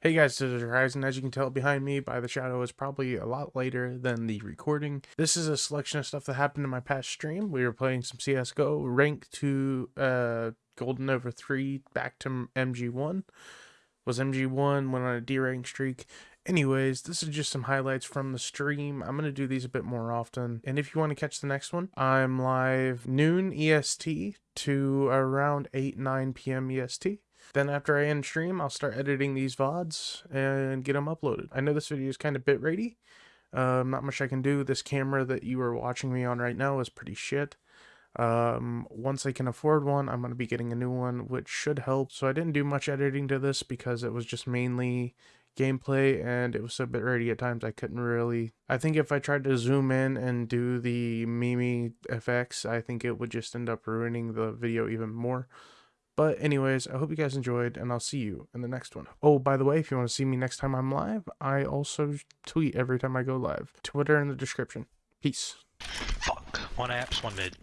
Hey guys, this is Horizon. As you can tell behind me by the shadow is probably a lot later than the recording. This is a selection of stuff that happened in my past stream. We were playing some CSGO, ranked to uh, Gold Nova 3, back to MG1. Was MG1, went on a derank streak. Anyways, this is just some highlights from the stream. I'm going to do these a bit more often. And if you want to catch the next one, I'm live noon EST to around 8, 9 p.m. EST. Then after I end stream, I'll start editing these VODs and get them uploaded. I know this video is kind of bit ratey. Um, not much I can do. This camera that you are watching me on right now is pretty shit. Um, once I can afford one, I'm going to be getting a new one, which should help. So I didn't do much editing to this because it was just mainly gameplay and it was so bit ratey at times I couldn't really I think if I tried to zoom in and do the Mimi effects I think it would just end up ruining the video even more but anyways, I hope you guys enjoyed, and I'll see you in the next one. Oh, by the way, if you want to see me next time I'm live, I also tweet every time I go live. Twitter in the description. Peace. Fuck. One apps, one mid.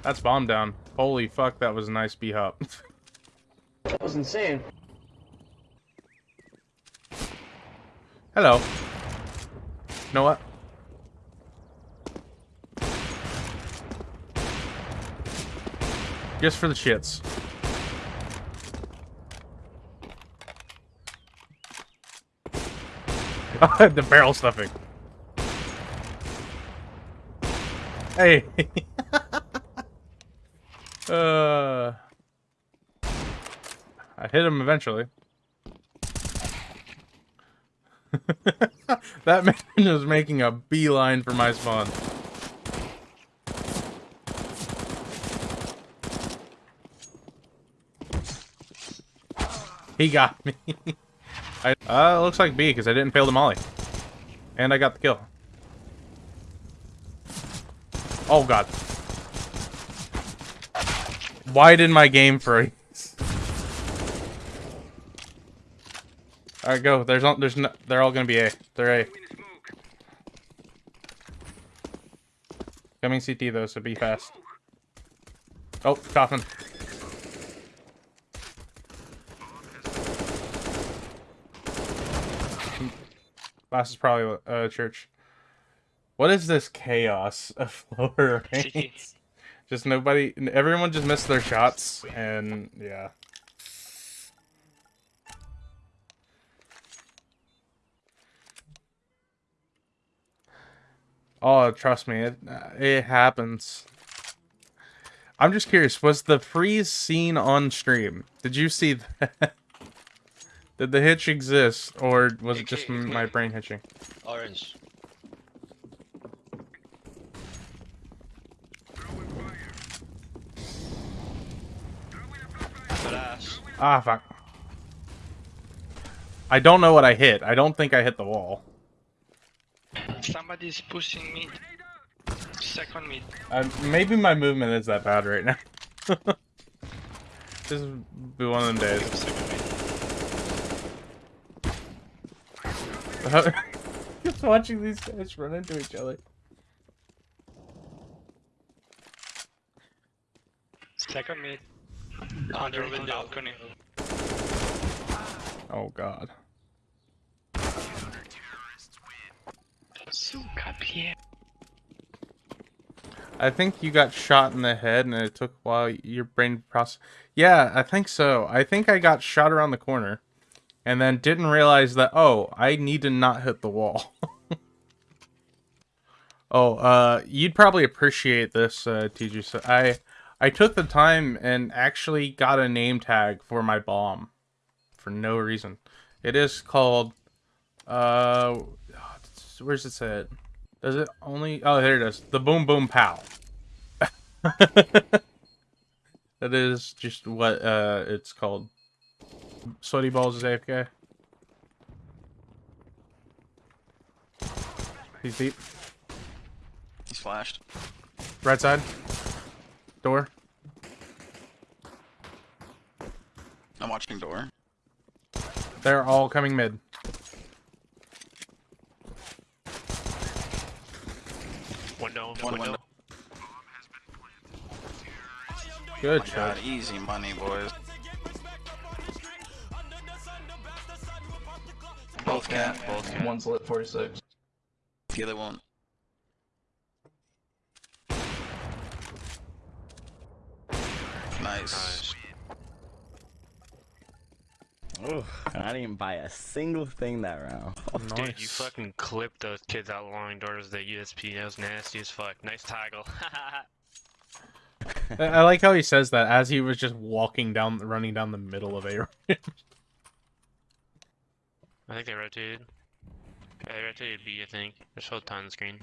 That's bomb down. Holy fuck, that was a nice B hop. that was insane. Hello. You know what? Just for the shits. the barrel stuffing. Hey. uh. I hit him eventually. that man is making a beeline for my spawn. He got me. I, uh, looks like B, because I didn't fail the molly. And I got the kill. Oh, God. Why did my game freeze? Alright, go. There's all, there's no, they're all gonna be A. They're A. Coming CT though, so be fast. Oh, coffin. Last is probably uh, church. What is this chaos of lower ranks? just nobody, everyone just missed their shots, and yeah. Oh, trust me, it, it happens. I'm just curious, was the freeze seen on stream? Did you see that? Did the hitch exist, or was it just my brain hitching? Orange. Ah, fuck. I don't know what I hit. I don't think I hit the wall. Somebody's pushing me. Second me. Uh, maybe my movement is that bad right now. this will be one of them days. Just watching these guys run into each other. Second mid. Under the balcony. Oh god. I think you got shot in the head and it took a while your brain process. Yeah, I think so. I think I got shot around the corner and then didn't realize that, oh, I need to not hit the wall. oh, uh, you'd probably appreciate this, uh, TG. So I, I took the time and actually got a name tag for my bomb for no reason. It is called, uh, where's it said? Does it only, oh, there it is. The Boom Boom Pow. that is just what, uh, it's called. Sweaty balls is AFK. He's deep. He's flashed. Right side. Door. I'm watching door. They're all coming mid. Window. One window. Good oh My shot. God, easy money, boys. Both cat. Both cat. One's lit 46. The other one. Nice. Nice. Ooh, I didn't even buy a single thing that round. Dude, you fucking clipped those kids out long doors of the USP. That was nasty as fuck. Nice toggle. I I like how he says that as he was just walking down, running down the middle of a. I think they rotated. Yeah, they rotated B, I think. Just There's still ton screen.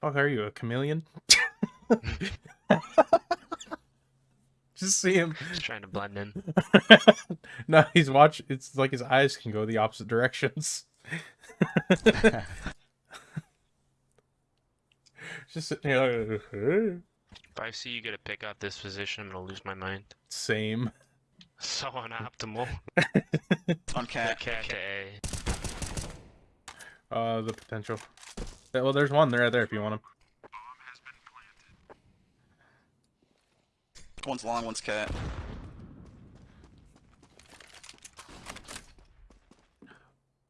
fuck are you, a chameleon? Just see him. Just trying to blend in. no, he's watch. It's like his eyes can go the opposite directions. Just sitting here. Like, If I see you get a pick out this position, I'm gonna lose my mind. Same. So unoptimal. On cat. Cat to A. Uh, the potential. Yeah, Well, there's one there, right there if you want him. One's long, one's cat.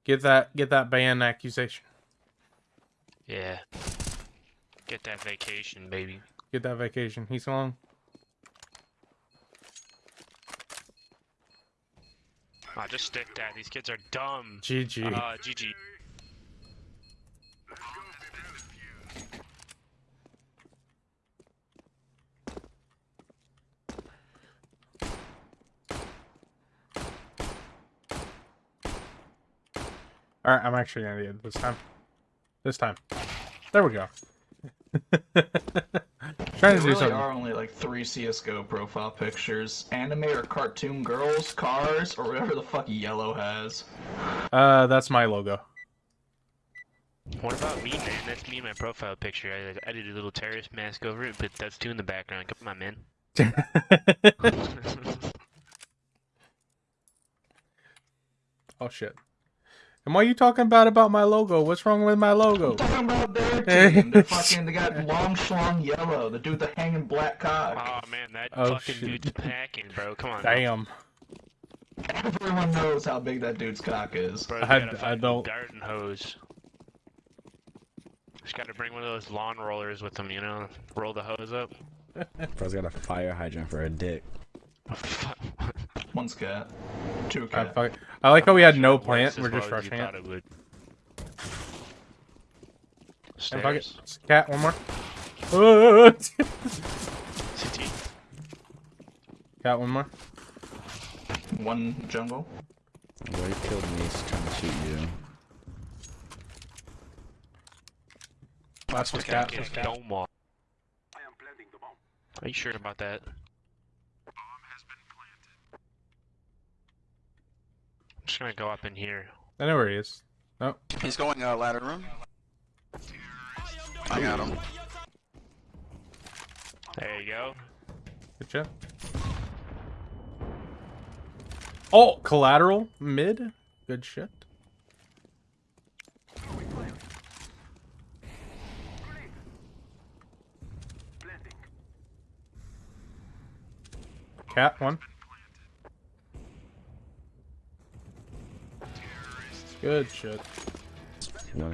Get that, get that ban accusation. Yeah. Get that vacation, baby. Get that vacation. He's long. Ah, just stick that. These kids are dumb. GG. Uh, GG. All right, I'm actually gonna it this time. This time. There we go. Trying to There do really something. are only like three CSGO profile pictures. Anime or cartoon girls, cars, or whatever the fuck yellow has. Uh, that's my logo. What about me, man? That's me in my profile picture. I, I did a little terrorist mask over it, but that's two in the background. Come on, man. oh shit. And why are you talking bad about my logo? What's wrong with my logo? I'm talking about their team. They're fucking, they got long schlong yellow. The dude with the hanging black cock. oh man, that Oh, fucking shit. dude's packing, bro. Come on. now. Damn. Everyone knows how big that dude's cock is. Bro, I I, had- got a I fucking don't- garden hose. Just gotta bring one of those lawn rollers with them, you know? Roll the hose up. Bro's got a fire hydrant for a dick. One's cat. Two I, cat. fuck- I like how we had no Works plant. We're just well as you rushing thought it. would. And fuck it. Stairs. Cat, one more. Uh, CT. Cat, one more. One jungle. Boy, he killed me. He's trying to shoot you. Last one's Okay, cat. Okay, Last cat. don't. Are you sure about that? I'm just gonna go up in here. I know where he is. Oh, He's going uh, ladder room. I got him. There you go. good job. Oh, collateral mid. Good shit. Cat one. Good shit. No.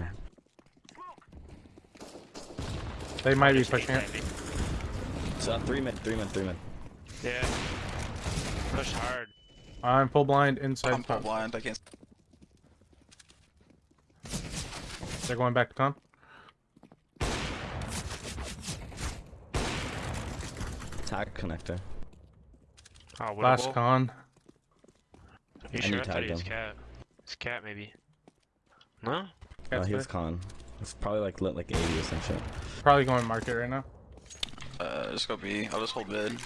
They might be Just pushing it. maybe. So uh, three mid, three mid, three mid. Yeah. Push hard. I'm full blind inside. I'm full blind. I can't. They're going back to con. Tag connector. Oh, Last winnable? con. You I sure? I thought he was him. cat. It's cat, maybe. No? Oh, Cat's he was con. It's probably like lit like 80 or some shit. Probably going market right now. Uh, just go B. I'll just hold mid.